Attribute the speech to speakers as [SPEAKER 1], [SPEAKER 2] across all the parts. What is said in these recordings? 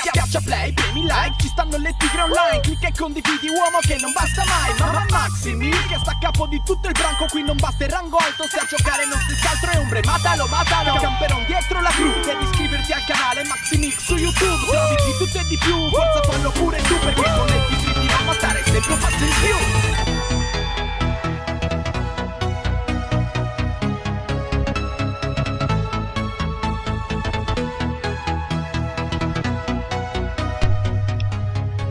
[SPEAKER 1] Schiaccia play, premi like, ci stanno le tigre online Clicca e condividi uomo che non basta mai. Mamma Maximi, che sta a capo di tutto il branco Qui non basta il rango alto, se a giocare non si altro è ombre. Matalo, matalo, camperon dietro la gru Devi iscriverti al canale Maximix su YouTube. Trovi di tutto e di più, forza fallo pure tu Perché con le tigre diremo stare sempre un passo in più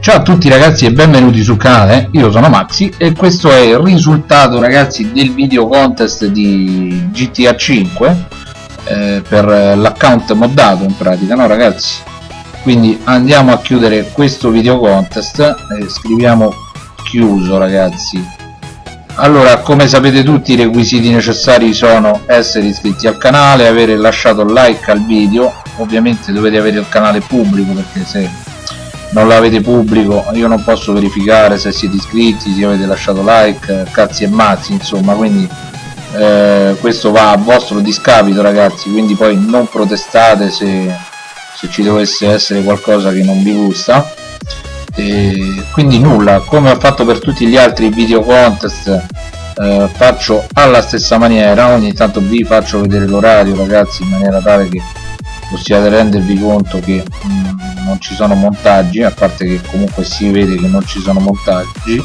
[SPEAKER 2] Ciao a tutti ragazzi e benvenuti sul canale, io sono Maxi e questo è il risultato ragazzi del video contest di GTA 5 eh, per l'account moddato in pratica, no ragazzi? Quindi andiamo a chiudere questo video contest e scriviamo chiuso ragazzi. Allora come sapete tutti i requisiti necessari sono essere iscritti al canale avere lasciato like al video. Ovviamente dovete avere il canale pubblico perché se non l'avete pubblico io non posso verificare se siete iscritti se avete lasciato like cazzi e mazzi insomma quindi eh, questo va a vostro discapito ragazzi quindi poi non protestate se, se ci dovesse essere qualcosa che non vi gusta. E quindi nulla come ho fatto per tutti gli altri video contest eh, faccio alla stessa maniera ogni tanto vi faccio vedere l'orario ragazzi in maniera tale che possiate rendervi conto che mh, mm, non ci sono montaggi a parte che comunque si vede che non ci sono montaggi.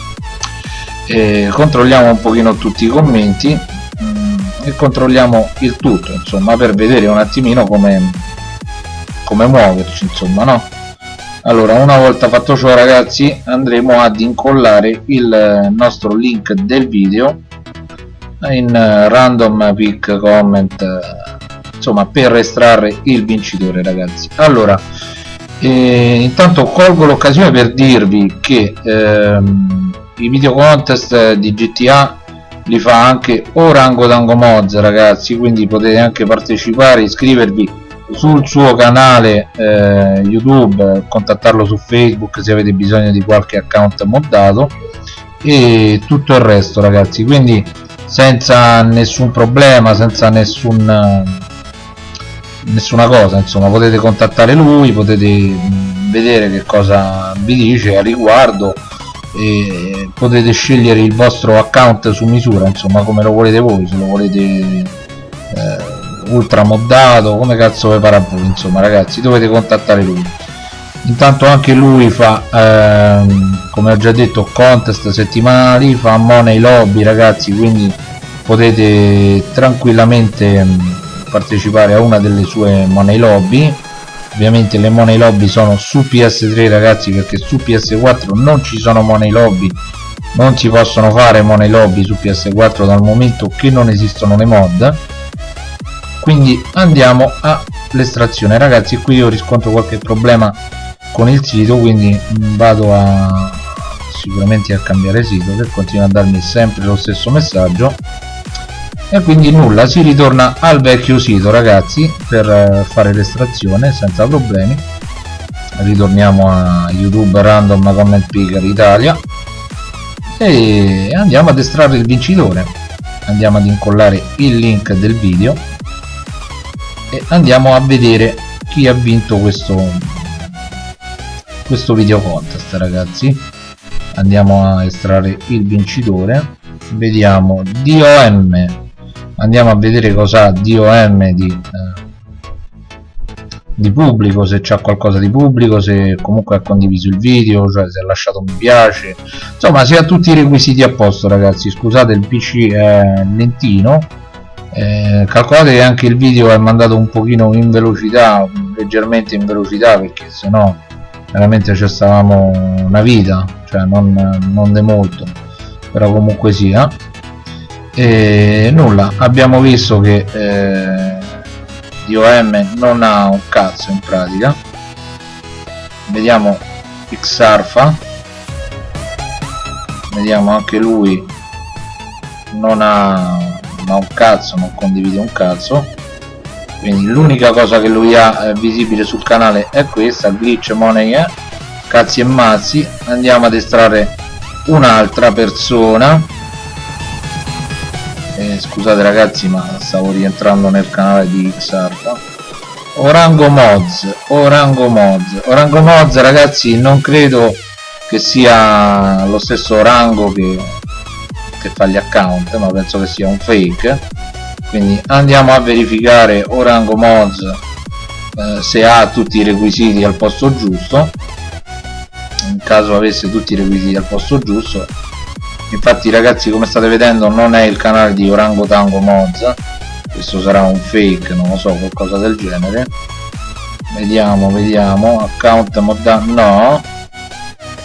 [SPEAKER 2] E controlliamo un pochino tutti i commenti mm, e controlliamo il tutto insomma per vedere un attimino come come muoverci insomma no? Allora una volta fatto ciò ragazzi andremo ad incollare il nostro link del video in random pick comment insomma per estrarre il vincitore ragazzi. Allora e intanto colgo l'occasione per dirvi che ehm, i video contest di GTA li fa anche Orangotango Mods ragazzi quindi potete anche partecipare iscrivervi sul suo canale eh, youtube contattarlo su facebook se avete bisogno di qualche account moddato e tutto il resto ragazzi. Quindi senza nessun problema senza nessun nessuna cosa insomma potete contattare lui potete vedere che cosa vi dice a riguardo e potete scegliere il vostro account su misura insomma come lo volete voi se lo volete eh, ultra moddato come cazzo vi pare a voi insomma ragazzi dovete contattare lui. Intanto anche lui fa ehm, come ho già detto contest settimanali fa money lobby ragazzi quindi potete tranquillamente partecipare a una delle sue money lobby. Ovviamente le money lobby sono su PS3 ragazzi perché su PS4 non ci sono money lobby. Non si possono fare money lobby su PS4 dal momento che non esistono le mod. Quindi andiamo all'estrazione ragazzi qui io riscontro qualche problema con il sito quindi vado a sicuramente a cambiare sito che continua a darmi sempre lo stesso messaggio e quindi nulla si ritorna al vecchio sito ragazzi per eh, fare l'estrazione senza problemi. Ritorniamo a youtube random comment picker italia. E andiamo ad estrarre il vincitore. Andiamo ad incollare il link del video. E andiamo a vedere chi ha vinto questo questo video contest ragazzi. Andiamo a estrarre il vincitore. Vediamo DOM andiamo a vedere cosa ha DOM di, eh, di pubblico se c'è qualcosa di pubblico se comunque ha condiviso il video cioè se ha lasciato un mi piace. Insomma se ha tutti i requisiti a posto ragazzi. Scusate il pc è lentino. Eh, calcolate che anche il video è mandato un pochino in velocità leggermente in velocità perché se no veramente ci stavamo una vita cioè non, non de molto però comunque sia e nulla abbiamo visto che eh, DOM non ha un cazzo in pratica. Vediamo Xarfa. Vediamo anche lui non ha, non un cazzo non condivide un cazzo. Quindi l'unica cosa che lui ha eh, visibile sul canale è questa glitch money eh? cazzi e mazzi. Andiamo ad estrarre un'altra persona eh, scusate ragazzi ma stavo rientrando nel canale di Xarpa Orango Mods Orango Mods. Orango Mods ragazzi non credo che sia lo stesso Orango che, che fa gli account ma penso che sia un fake. Quindi andiamo a verificare Orango Mods eh, se ha tutti i requisiti al posto giusto. In caso avesse tutti i requisiti al posto giusto infatti ragazzi come state vedendo non è il canale di Orango Tango Mods questo sarà un fake non lo so qualcosa del genere. Vediamo vediamo. Account moda no.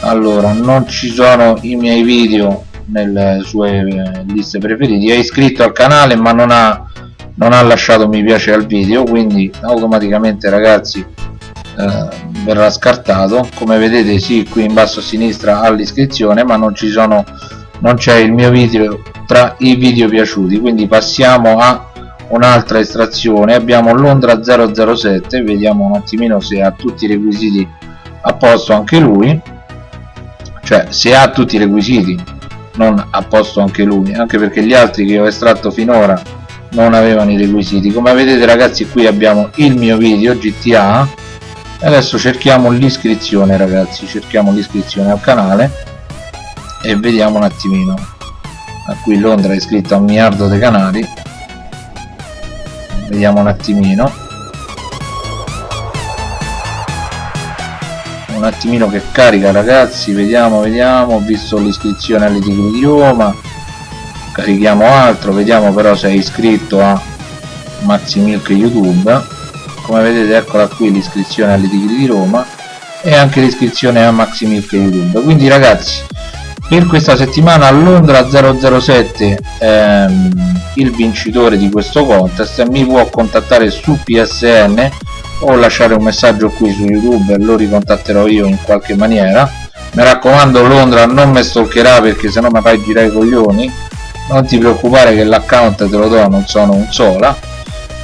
[SPEAKER 2] Allora non ci sono i miei video nelle sue eh, liste preferiti è iscritto al canale ma non ha non ha lasciato mi piace al video quindi automaticamente ragazzi eh, verrà scartato. Come vedete sì qui in basso a sinistra all'iscrizione ma non ci sono non c'è il mio video tra i video piaciuti quindi passiamo a un'altra estrazione. Abbiamo Londra 007 vediamo un attimino se ha tutti i requisiti a posto anche lui. Cioè se ha tutti i requisiti non a posto anche lui anche perché gli altri che ho estratto finora non avevano i requisiti. Come vedete ragazzi qui abbiamo il mio video GTA adesso cerchiamo l'iscrizione ragazzi cerchiamo l'iscrizione al canale e vediamo un attimino. A qui Londra è iscritto a un miliardo di canali vediamo un attimino. Un attimino che carica ragazzi. Vediamo vediamo. Ho visto l'iscrizione all'Itigri di Roma. Carichiamo altro. Vediamo però se è iscritto a Maximilk YouTube. Come vedete eccola qui l'iscrizione all'Itigri di Roma e anche l'iscrizione a Maximilk YouTube. Quindi ragazzi per questa settimana a Londra 007 ehm, il vincitore di questo contest. Mi può contattare su PSN o lasciare un messaggio qui su YouTube e lo ricontatterò io in qualche maniera. Mi raccomando Londra non mi stalkerà perché sennò mi fai girare i coglioni. Non ti preoccupare che l'account te lo do non sono un sola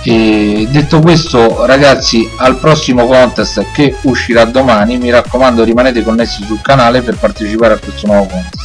[SPEAKER 2] e detto questo ragazzi al prossimo contest che uscirà domani mi raccomando rimanete connessi sul canale per partecipare a questo nuovo contest